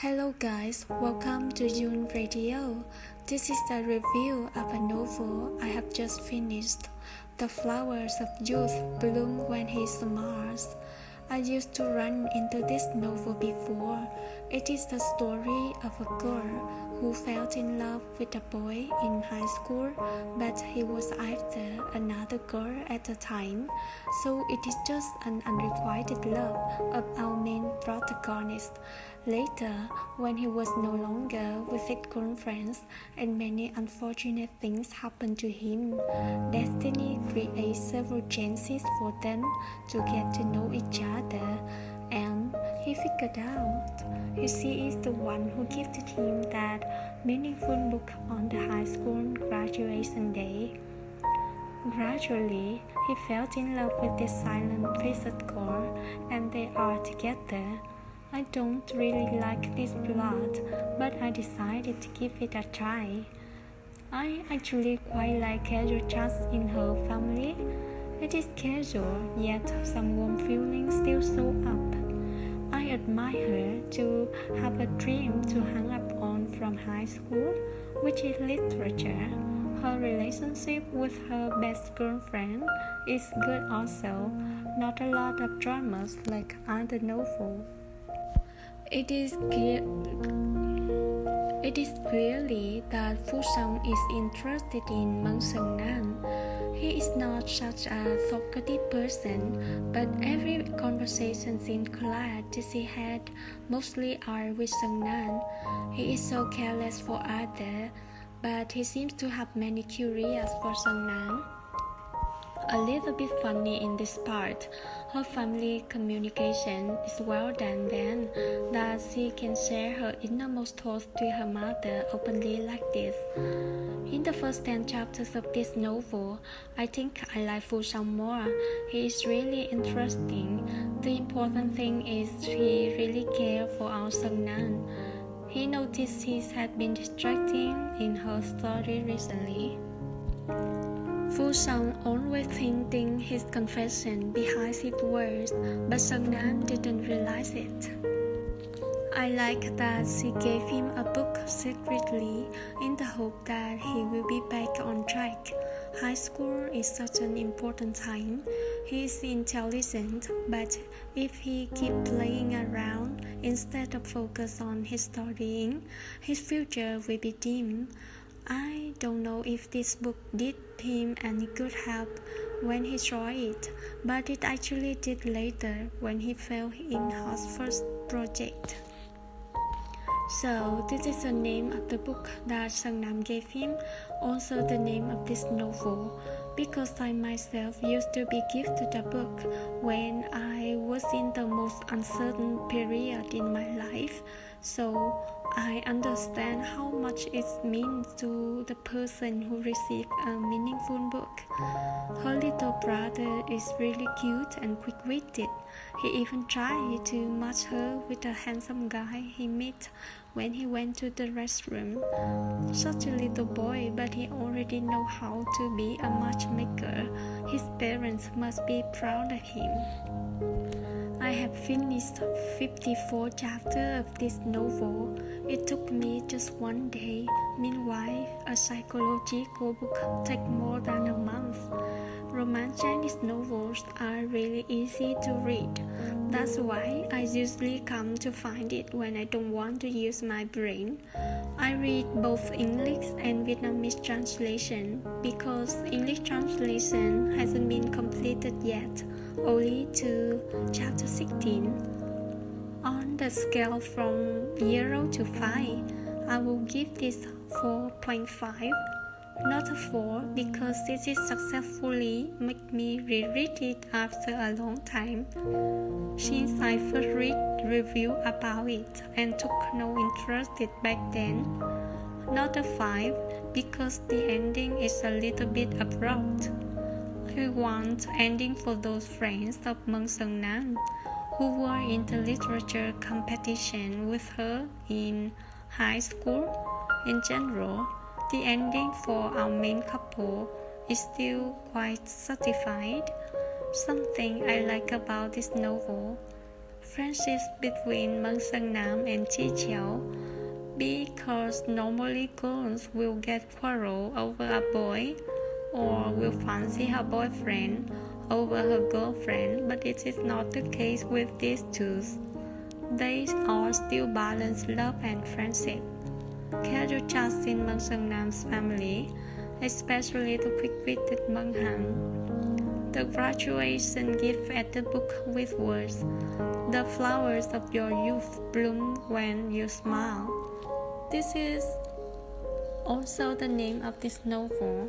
Hello guys, welcome to June Radio. This is the review of a novel I have just finished. The flowers of youth bloom when he smiles. I used to run into this novel before. It is the story of a girl who fell in love with a boy in high school, but he was after another girl at the time, so it is just an unrequited love of our main protagonist. Later, when he was no longer with his girlfriends and many unfortunate things happened to him, destiny creates several chances for them to get to know each other figured out she is the one who gifted him that meaningful book on the high school graduation day. Gradually, he fell in love with this silent faced girl, and they are together. I don't really like this plot, but I decided to give it a try. I actually quite like casual chats in her family. It is casual, yet some warm feelings still show up. Admire her to have a dream to hang up on from high school, which is literature. Her relationship with her best girlfriend is good also, not a lot of dramas like other novel. It is clear. It is clearly that Fu Song is interested in Meng Seung Nan. He is not such a talkative person, but every conversation in class she had mostly are with Seung Nan. He is so careless for others, but he seems to have many curious for Seung Nan. A little bit funny in this part, her family communication is well done then that she can share her innermost thoughts to her mother openly like this. In the first 10 chapters of this novel, I think I like Fu Song more. He is really interesting. The important thing is he really cares for our Seung Nan. He noticed he had been distracting in her story recently. Fu Song always hinting his confession behind his words, but Seung Nan didn't realize it. I like that she gave him a book secretly in the hope that he will be back on track. High school is such an important time. He is intelligent, but if he keep playing around instead of focus on his studying, his future will be dim. I don't know if this book did him any good help when he saw it, but it actually did later when he fell in his first project. So this is the name of the book that Seung Nam gave him, also the name of this novel, because I myself used to be gifted a book when I was in the most uncertain period in my life. So I understand how much it means to the person who received a meaningful book. Her little brother is really cute and quick witted. He even tried to match her with a handsome guy he met when he went to the restroom. Such a little boy, but he already knows how to be a matchmaker. His parents must be proud of him. I have finished 54 chapters of this novel. It took me just one day. Meanwhile, a psychological book takes more than a month. Chinese novels are really easy to read. That's why I usually come to find it when I don't want to use my brain. I read both English and Vietnamese translation because English translation hasn't been completed yet only to chapter 16. On the scale from 0 to 5, I will give this 4.5, not a 4 because this is successfully make me reread it after a long time. Since I first read review about it and took no interest it back then, not a 5 because the ending is a little bit abrupt I want ending for those friends of Meng Seung Nan who were in the literature competition with her in high school. In general, the ending for our main couple is still quite satisfied. Something I like about this novel. friendships between Meng Seung Nam and Chi because normally girls will get quarrel over a boy or will fancy her boyfriend over her girlfriend, but it is not the case with these two. They all still balance love and friendship. Can you trust in Meng Seung Nam's family, especially the quick-witted Meng Han? The graduation gift at the book with words, The flowers of your youth bloom when you smile. This is also the name of this novel.